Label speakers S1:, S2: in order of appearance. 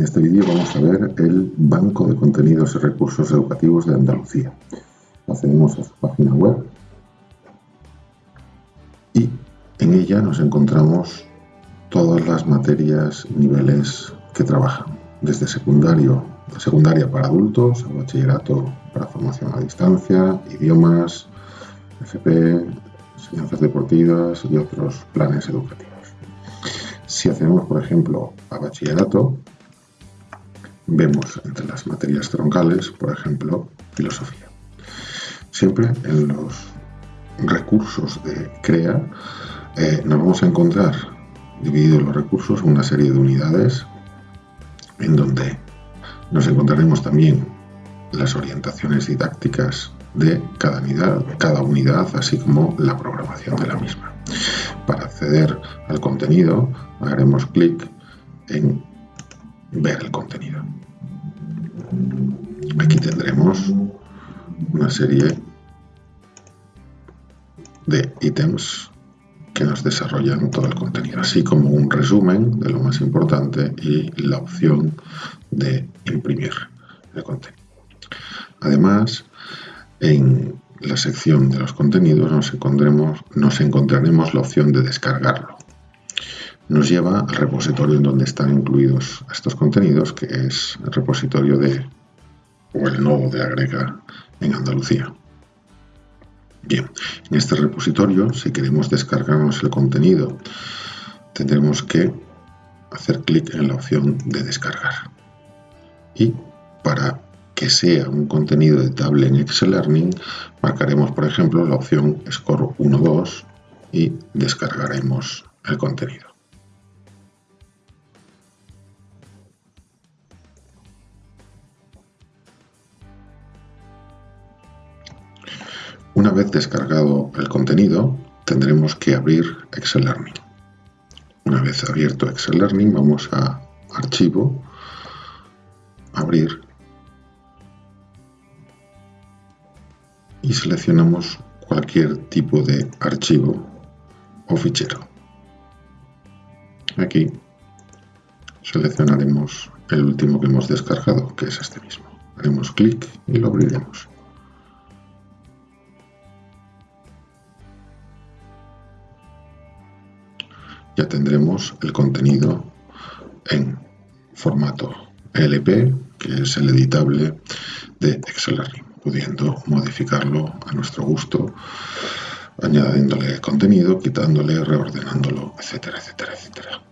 S1: En este vídeo vamos a ver el Banco de Contenidos y Recursos Educativos de Andalucía. Accedemos a su página web y en ella nos encontramos todas las materias niveles que trabajan, desde secundario, secundaria para adultos, a bachillerato para formación a distancia, idiomas, FP, enseñanzas deportivas y otros planes educativos. Si hacemos, por ejemplo, a bachillerato, vemos entre las materias troncales, por ejemplo, filosofía. Siempre en los recursos de CREA eh, nos vamos a encontrar divididos los recursos una serie de unidades en donde nos encontraremos también las orientaciones didácticas de cada unidad, cada unidad, así como la programación de la misma. Para acceder al contenido haremos clic en ver el contenido. Aquí tendremos una serie de ítems que nos desarrollan todo el contenido, así como un resumen de lo más importante y la opción de imprimir el contenido. Además, en la sección de los contenidos nos encontraremos, nos encontraremos la opción de descargarlo. Nos lleva al repositorio en donde están incluidos estos contenidos, que es el repositorio de o el nodo de Agrega en Andalucía. Bien, en este repositorio, si queremos descargarnos el contenido, tendremos que hacer clic en la opción de descargar. Y para que sea un contenido editable en Excel Learning, marcaremos, por ejemplo, la opción Score 1.2 y descargaremos el contenido. Una vez descargado el contenido, tendremos que abrir Excel Learning. Una vez abierto Excel Learning, vamos a Archivo, Abrir y seleccionamos cualquier tipo de archivo o fichero. Aquí seleccionaremos el último que hemos descargado, que es este mismo. Haremos clic y lo abriremos. Ya tendremos el contenido en formato LP, que es el editable de Excel Learning pudiendo modificarlo a nuestro gusto, añadiéndole contenido, quitándole, reordenándolo, etcétera, etcétera, etcétera.